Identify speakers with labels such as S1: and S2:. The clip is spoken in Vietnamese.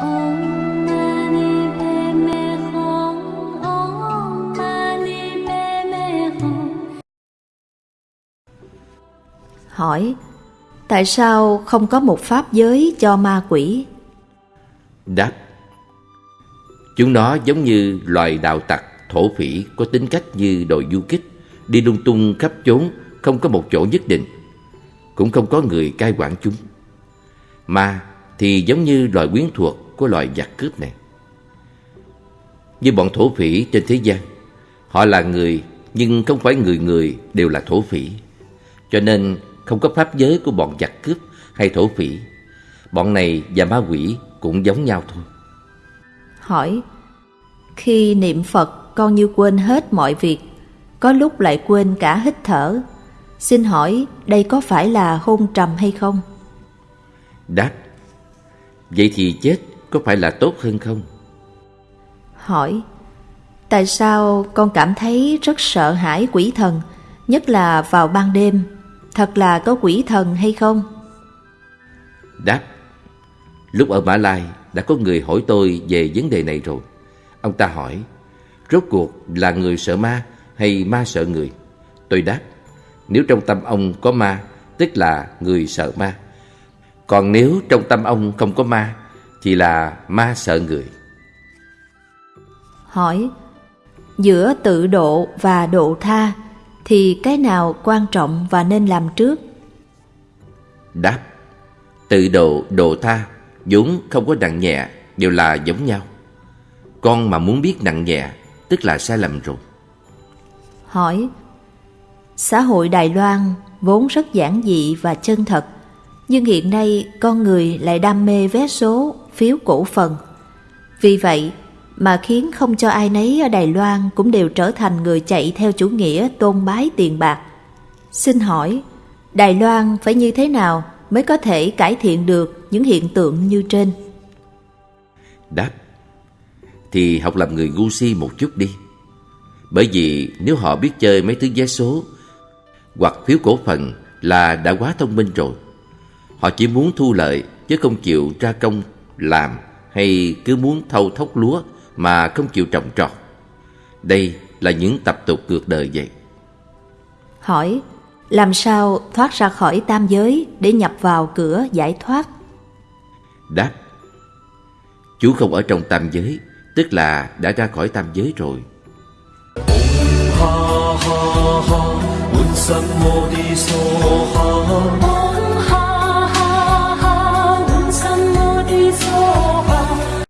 S1: Hỏi Tại sao không có một pháp giới cho ma quỷ?
S2: Đáp Chúng nó giống như loài đạo tặc, thổ phỉ có tính cách như đội du kích, đi lung tung khắp chốn, không có một chỗ nhất định. Cũng không có người cai quản chúng. Ma thì giống như loài quyến thuộc của loài giặc cướp này. Như bọn thổ phỉ trên thế gian, họ là người nhưng không phải người người đều là thổ phỉ. Cho nên không có pháp giới của bọn giặc cướp hay thổ phỉ. Bọn này và ma quỷ cũng giống nhau thôi.
S1: Hỏi Khi niệm Phật con như quên hết mọi việc Có lúc lại quên cả hít thở Xin hỏi đây có phải là hôn trầm hay không?
S2: Đáp Vậy thì chết có phải là tốt hơn không?
S1: Hỏi Tại sao con cảm thấy rất sợ hãi quỷ thần Nhất là vào ban đêm Thật là có quỷ thần hay không?
S2: Đáp Lúc ở Mã Lai đã có người hỏi tôi về vấn đề này rồi Ông ta hỏi Rốt cuộc là người sợ ma hay ma sợ người? Tôi đáp Nếu trong tâm ông có ma Tức là người sợ ma Còn nếu trong tâm ông không có ma Thì là ma sợ người.
S1: Hỏi Giữa tự độ và độ tha Thì cái nào quan trọng và nên làm trước?
S2: Đáp Tự độ, độ tha vốn không có nặng nhẹ Đều là giống nhau. Con mà muốn biết nặng nhẹ Tức là sai lầm rồi.
S1: Hỏi Xã hội Đài Loan vốn rất giản dị và chân thật Nhưng hiện nay con người lại đam mê vé số, phiếu cổ phần. Vì vậy mà khiến không cho ai nấy ở Đài Loan cũng đều trở thành người chạy theo chủ nghĩa tôn bái tiền bạc. Xin hỏi, Đài Loan phải như thế nào mới có thể cải thiện được những hiện tượng như trên?
S2: Đáp, Thì học làm người ngu si một chút đi. Bởi vì nếu họ biết chơi mấy thứ vé số Hoặc phiếu cổ phần là đã quá thông minh rồi, Họ chỉ muốn thu lợi chứ không chịu ra công làm hay cứ muốn thâu thóc lúa mà không chịu trồng trọt. Đây là những tập tục ngược đời vậy.
S1: Hỏi, làm sao thoát ra khỏi tam giới để nhập vào cửa giải thoát?
S2: Đáp, chú không ở trong tam giới, tức là đã ra khỏi tam giới rồi.
S3: Ha ha ha,